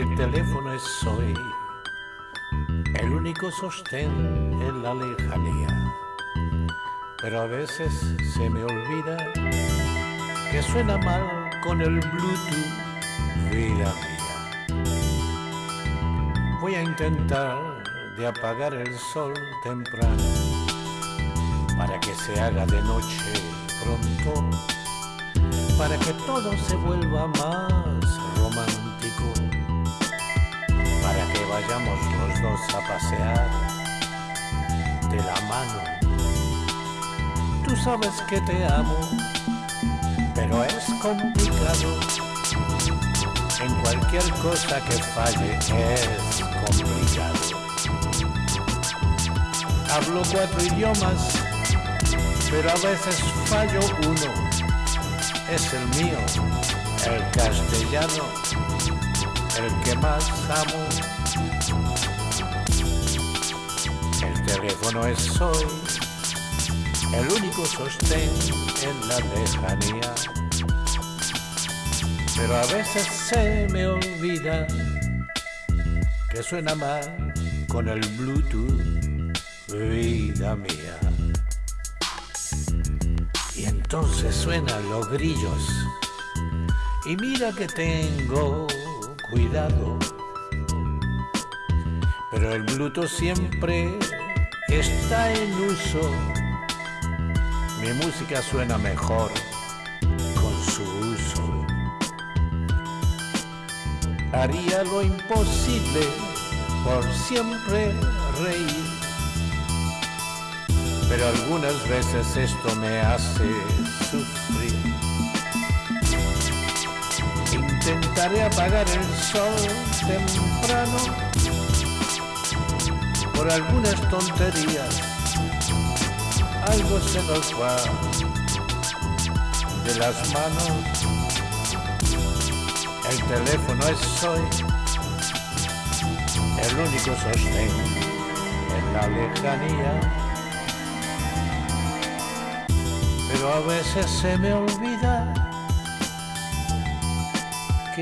el teléfono es soy, el único sostén en la lejanía. Pero a veces se me olvida que suena mal con el Bluetooth, vida mía. Voy a intentar de apagar el sol temprano para que se haga de noche pronto, para que todo se vuelva más romántico vayamos los dos a pasear de la mano. Tú sabes que te amo, pero es complicado. En cualquier cosa que falle es complicado. Hablo cuatro idiomas, pero a veces fallo uno. Es el mío, el castellano, el que más amo. El teléfono es hoy el único sostén en la lejanía. Pero a veces se me olvida que suena mal con el Bluetooth, vida mía. Y entonces suenan los grillos. Y mira que tengo cuidado. Pero el Bluetooth siempre está en uso. Mi música suena mejor con su uso. Haría lo imposible por siempre reír. Pero algunas veces esto me hace Intentaré apagar el sol temprano por algunas tonterías. Algo se nos va de las manos. El teléfono es hoy el único sostén en la lejanía. Pero a veces se me olvida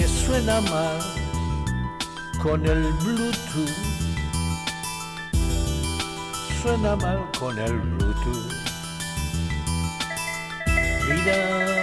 suena mal con el Bluetooth. Suena mal con el Bluetooth. Vida